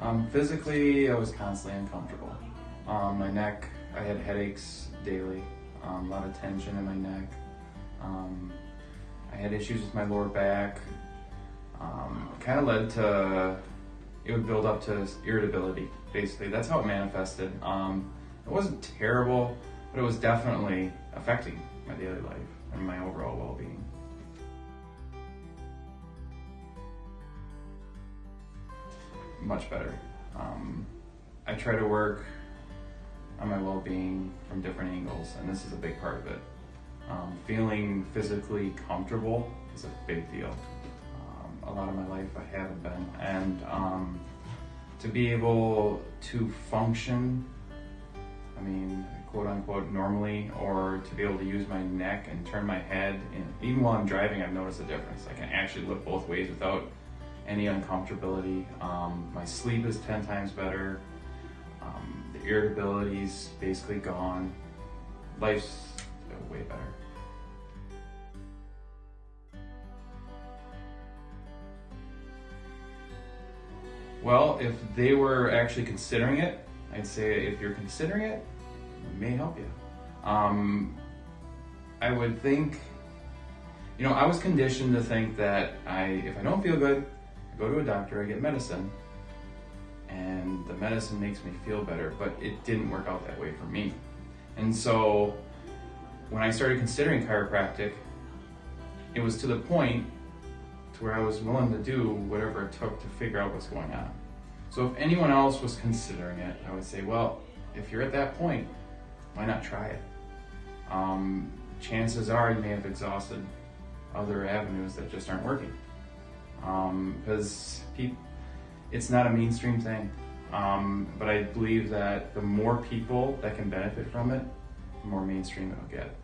Um, physically, I was constantly uncomfortable. Um, my neck, I had headaches daily, um, a lot of tension in my neck. Um, I had issues with my lower back. Um, kind of led to, it would build up to irritability, basically. That's how it manifested. Um, it wasn't terrible, but it was definitely affecting my daily life and my overall well much better. Um, I try to work on my well-being from different angles, and this is a big part of it. Um, feeling physically comfortable is a big deal. Um, a lot of my life I haven't been, and um, to be able to function, I mean, quote unquote, normally, or to be able to use my neck and turn my head, and even while I'm driving, I've noticed a difference. I can actually look both ways without any uncomfortability. Um, my sleep is 10 times better. Um, the irritability's basically gone. Life's way better. Well, if they were actually considering it, I'd say if you're considering it, it may help you. Um, I would think, you know, I was conditioned to think that I, if I don't feel good, go to a doctor, I get medicine, and the medicine makes me feel better, but it didn't work out that way for me. And so when I started considering chiropractic, it was to the point to where I was willing to do whatever it took to figure out what's going on. So if anyone else was considering it, I would say, well, if you're at that point, why not try it? Um, chances are you may have exhausted other avenues that just aren't working because um, it's not a mainstream thing. Um, but I believe that the more people that can benefit from it, the more mainstream it'll get.